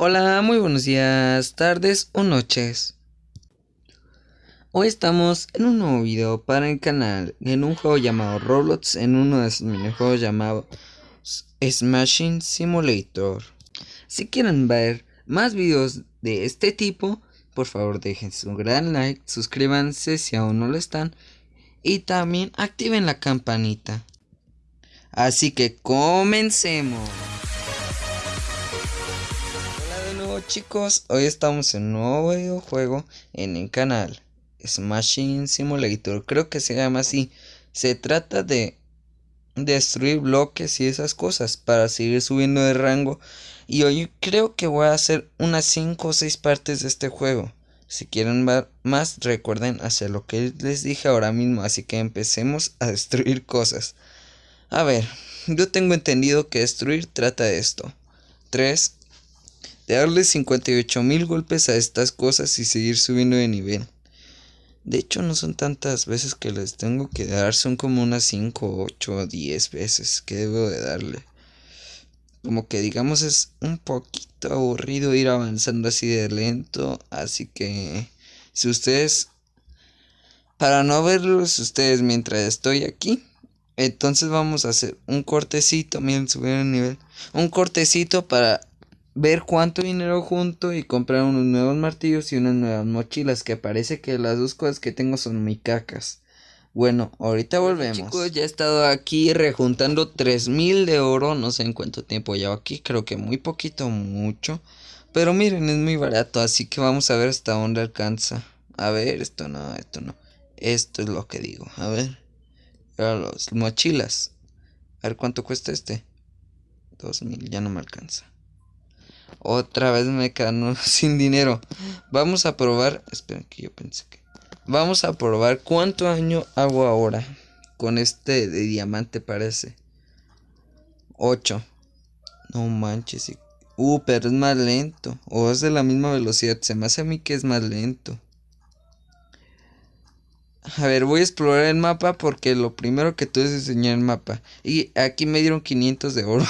Hola, muy buenos días, tardes o noches. Hoy estamos en un nuevo video para el canal, en un juego llamado Roblox, en uno de esos minijuegos llamado Smashing Simulator. Si quieren ver más videos de este tipo, por favor dejen su gran like, suscríbanse si aún no lo están y también activen la campanita. Así que comencemos. Chicos, hoy estamos en un nuevo videojuego en el canal Smashing Simulator, creo que se llama así. Se trata de destruir bloques y esas cosas para seguir subiendo de rango. Y hoy creo que voy a hacer unas 5 o 6 partes de este juego. Si quieren ver más, recuerden hacer lo que les dije ahora mismo. Así que empecemos a destruir cosas. A ver, yo tengo entendido que destruir trata de esto. 3. De darle 58 mil golpes a estas cosas y seguir subiendo de nivel. De hecho, no son tantas veces que les tengo que dar, son como unas 5, 8, 10 veces que debo de darle. Como que digamos es un poquito aburrido ir avanzando así de lento, así que si ustedes, para no verlos ustedes mientras estoy aquí, entonces vamos a hacer un cortecito, miren, subir el nivel, un cortecito para ver cuánto dinero junto y comprar unos nuevos martillos y unas nuevas mochilas, que parece que las dos cosas que tengo son muy cacas. Bueno, ahorita volvemos. Chicos, ya he estado aquí rejuntando 3000 de oro, no sé en cuánto tiempo llevo aquí, creo que muy poquito, mucho. Pero miren, es muy barato, así que vamos a ver hasta dónde alcanza. A ver, esto no, esto no. Esto es lo que digo, a ver. Los mochilas. A ver cuánto cuesta este. 2000, ya no me alcanza. Otra vez me quedo sin dinero. Vamos a probar. Esperen que yo pensé que. Vamos a probar cuánto daño hago ahora. Con este de diamante parece. 8. No manches. Uh, pero es más lento. O es de la misma velocidad. Se me hace a mí que es más lento. A ver, voy a explorar el mapa porque lo primero que tuve es enseñar el mapa. Y aquí me dieron 500 de oro.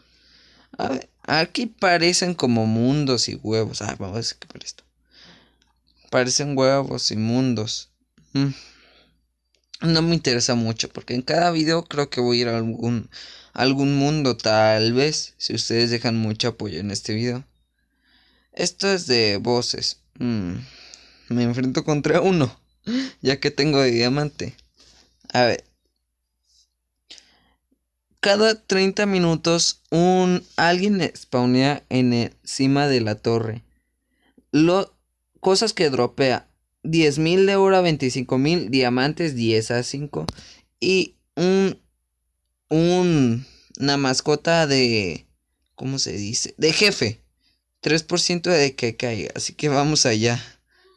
A ver. Aquí parecen como mundos y huevos. Ah, vamos a para esto. Parecen huevos y mundos. Mm. No me interesa mucho porque en cada video creo que voy a ir a algún, algún mundo tal vez. Si ustedes dejan mucho apoyo en este video. Esto es de voces. Mm. Me enfrento contra uno. Ya que tengo de diamante. A ver cada 30 minutos un alguien spawnea en encima de la torre. Lo, cosas que dropea. 10.000 de oro a 25.000, diamantes 10 a 5 y un, un una mascota de ¿cómo se dice? De jefe. 3% de que caiga, así que vamos allá.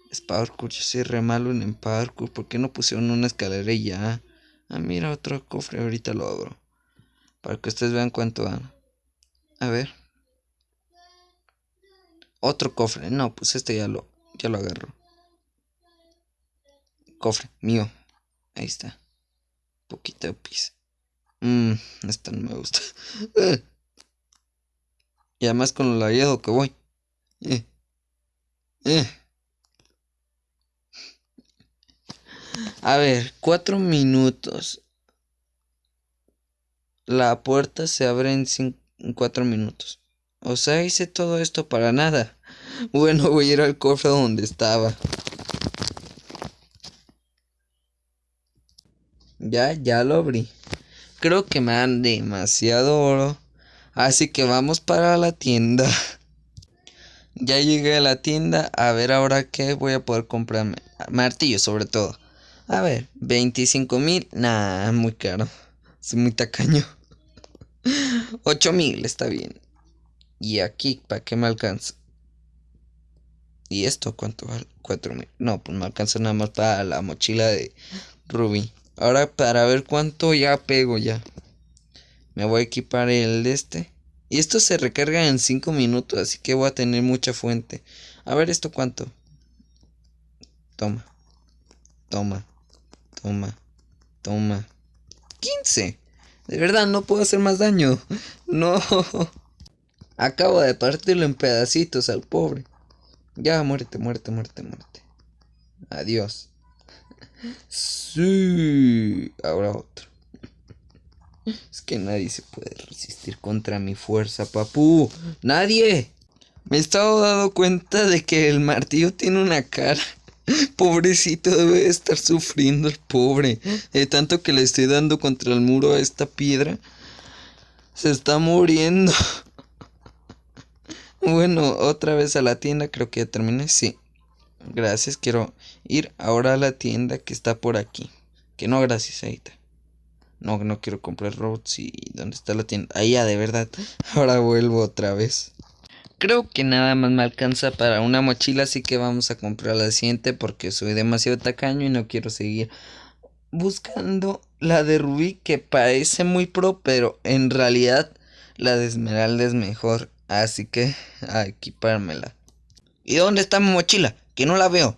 Es parkour, yo soy re malo en parkour, ¿por qué no pusieron una escalera ya? Ah, mira otro cofre, ahorita lo abro. Para que ustedes vean cuánto van. A ver. Otro cofre. No, pues este ya lo, ya lo agarro. Cofre, mío. Ahí está. Poquito de pis. Mmm, esta no me gusta. y además con lo lagueado que voy. Eh. Eh. A ver, cuatro minutos. La puerta se abre en, cuatro minutos. O sea, hice todo esto para nada. Bueno, voy a ir al cofre donde estaba. Ya, ya lo abrí. Creo que me dan demasiado oro. Así que vamos para la tienda. Ya llegué a la tienda. A ver ahora qué voy a poder comprarme. Martillo sobre todo. A ver, 25 mil. Nah, muy caro. Soy muy tacaño. 8000 está bien. Y aquí, ¿para qué me alcanza? ¿Y esto cuánto vale? 4000. No, pues me alcanza nada más para la mochila de Ruby. Ahora para ver cuánto ya pego ya. Me voy a equipar el de este. Y esto se recarga en 5 minutos, así que voy a tener mucha fuente. A ver esto cuánto. Toma. Toma. Toma. Toma. 15. De verdad, no puedo hacer más daño. No. Acabo de partirlo en pedacitos al pobre. Ya, muerte, muerte, muerte, muerte. Adiós. Sí. Ahora otro. Es que nadie se puede resistir contra mi fuerza, papu. ¡Nadie! Me he estado dando cuenta de que el martillo tiene una cara. Pobrecito, debe estar sufriendo el pobre. De tanto que le estoy dando contra el muro a esta piedra. Se está muriendo. Bueno, otra vez a la tienda, creo que ya terminé. Sí. Gracias, quiero ir ahora a la tienda que está por aquí. Que no, gracias, está. No, no quiero comprar robots y ¿dónde está la tienda? Ahí ya, de verdad. Ahora vuelvo otra vez. Creo que nada más me alcanza para una mochila, así que vamos a comprar la siguiente porque soy demasiado tacaño y no quiero seguir buscando la de Rubí que parece muy pro, pero en realidad la de Esmeralda es mejor, así que a equipármela. ¿Y dónde está mi mochila? Que no la veo.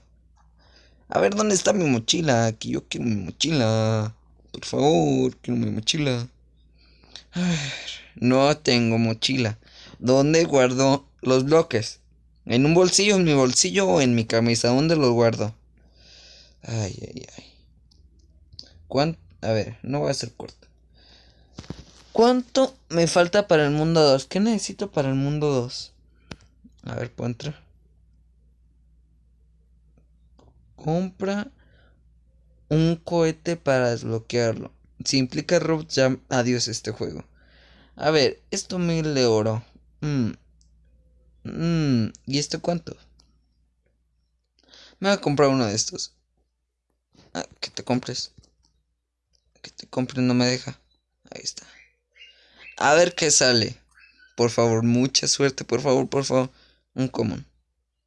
A ver, ¿dónde está mi mochila? Aquí yo quiero mi mochila. Por favor, quiero mi mochila. no tengo mochila. ¿Dónde guardo los bloques? ¿En un bolsillo, en mi bolsillo o en mi camisa? ¿Dónde los guardo? Ay, ay, ay. ¿Cuánto? A ver, no voy a ser corto. ¿Cuánto me falta para el mundo 2? ¿Qué necesito para el mundo 2? A ver, ¿puedo? Compra un cohete para desbloquearlo. Si implica robots, ya adiós este juego. A ver, esto mil de oro. Mmm. Mmm. ¿Y esto cuánto? Me voy a comprar uno de estos. Ah, que te compres. Que te compres, no me deja. Ahí está. A ver qué sale. Por favor, mucha suerte, por favor, por favor. Un común.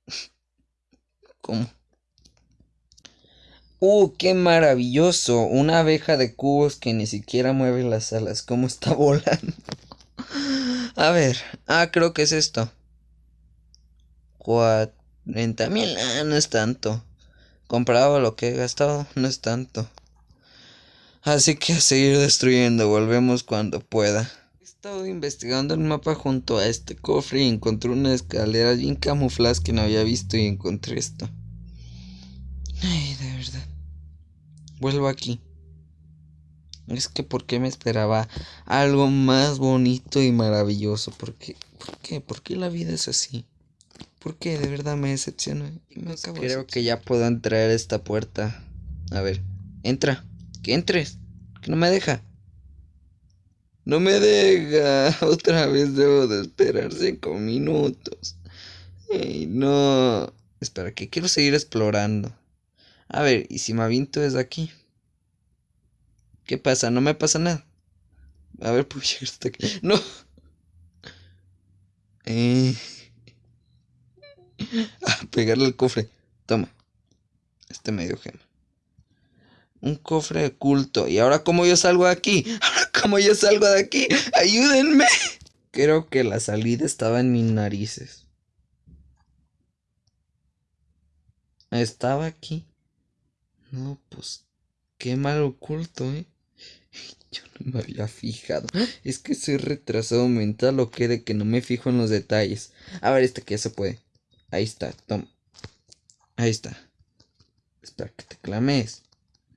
¿Cómo? ¡Uh, qué maravilloso! Una abeja de cubos que ni siquiera mueve las alas. ¿Cómo está volando? A ver. Ah, creo que es esto. 40 mil. Ah, no es tanto. Comparado a lo que he gastado, no es tanto. Así que a seguir destruyendo. Volvemos cuando pueda. He estado investigando el mapa junto a este cofre y encontré una escalera bien camuflada que no había visto y encontré esto. Ay, de verdad. Vuelvo aquí. Es que ¿por qué me esperaba algo más bonito y maravilloso? ¿Por qué? ¿Por qué? ¿Por qué la vida es así? ¿Por qué? De verdad me decepciona y me acabo Creo que ya puedo entrar a esta puerta. A ver, entra. Que entres. Que no me deja. No me deja. Otra vez debo de esperar cinco minutos. Ey, no. Espera, que quiero seguir explorando. A ver, ¿y si me aviento desde aquí? ¿Qué pasa? No me pasa nada. A ver, pues hasta aquí. No. Eh. A pegarle al cofre. Toma. Este medio gema. Un cofre oculto. ¿Y ahora cómo yo salgo de aquí? ¿Ahora cómo yo salgo de aquí? ¡Ayúdenme! Creo que la salida estaba en mis narices. Estaba aquí. No, pues qué mal oculto, ¿eh? Yo no me había fijado. Es que soy retrasado mental o qué de que no me fijo en los detalles. A ver, este que ya se puede. Ahí está, toma. Ahí está. Espera que te clames.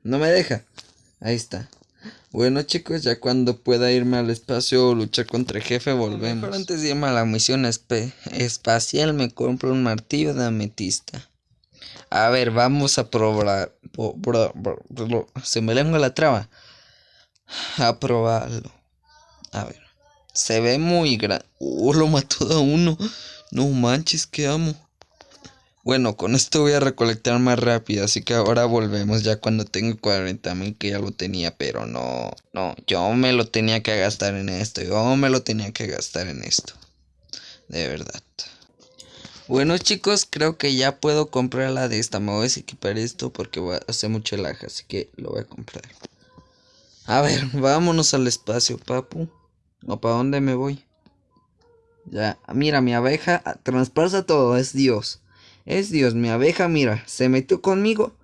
No me deja. Ahí está. Bueno chicos, ya cuando pueda irme al espacio o luchar contra el jefe volvemos. Pero antes de irme a la misión espacial me compro un martillo de ametista. A ver, vamos a probar. Se me lengua la traba. A probarlo. A ver. Se ve muy grande. Uh, lo mató a uno. No manches, que amo. Bueno, con esto voy a recolectar más rápido, así que ahora volvemos ya cuando tengo 40 mil que ya lo tenía, pero no, no, yo me lo tenía que gastar en esto, yo me lo tenía que gastar en esto, de verdad. Bueno chicos, creo que ya puedo comprar la de esta. Me voy a equipar esto porque voy a hacer mucho lag, así que lo voy a comprar. A ver, vámonos al espacio, papu. ¿O para dónde me voy? Ya, mira, mi abeja transpasa todo, es Dios. Es Dios, mi abeja, mira, se metió conmigo.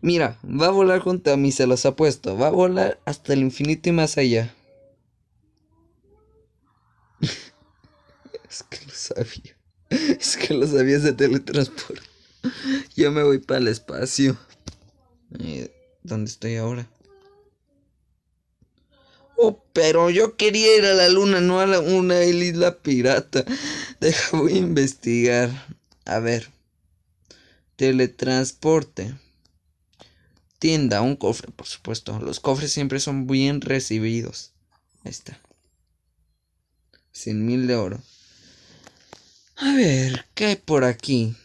Mira, va a volar junto a mí, se los apuesto. Va a volar hasta el infinito y más allá. Es que lo sabía. Es que lo sabía ese teletransporte. Yo me voy para el espacio. Eh, ¿Dónde estoy ahora? Oh, pero yo quería ir a la luna, no a una isla pirata. Deja, voy a investigar. A ver. Teletransporte. Tienda, un cofre, por supuesto. Los cofres siempre son bien recibidos. Ahí está. 100 mil de oro. A ver, ¿qué hay por aquí?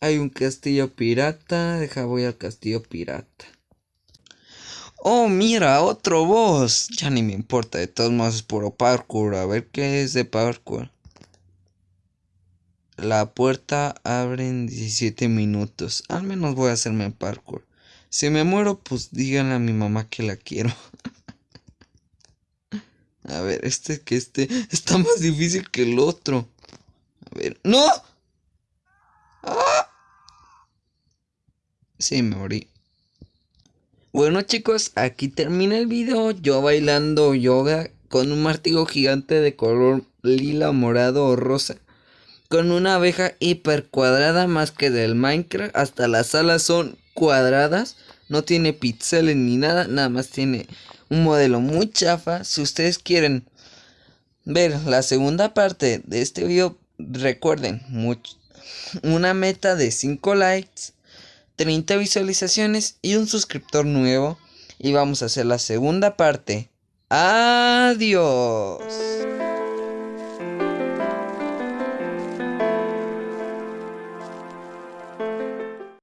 Hay un castillo pirata. Deja, voy al castillo pirata. Oh, mira, otro boss. Ya ni me importa, de todos modos es puro parkour. A ver qué es de parkour. La puerta abre en 17 minutos. Al menos voy a hacerme parkour. Si me muero, pues díganle a mi mamá que la quiero. a ver, este que este está más difícil que el otro. A ver, ¡no! ¡Ah! Sí, me morí. Bueno chicos, aquí termina el video. Yo bailando yoga con un martillo gigante de color lila, morado o rosa. Con una abeja hiper cuadrada más que del Minecraft. Hasta las alas son cuadradas. No tiene píxeles ni nada. Nada más tiene un modelo muy chafa. Si ustedes quieren ver la segunda parte de este video, recuerden una meta de 5 likes 30 visualizaciones y un suscriptor nuevo. Y vamos a hacer la segunda parte. Adiós.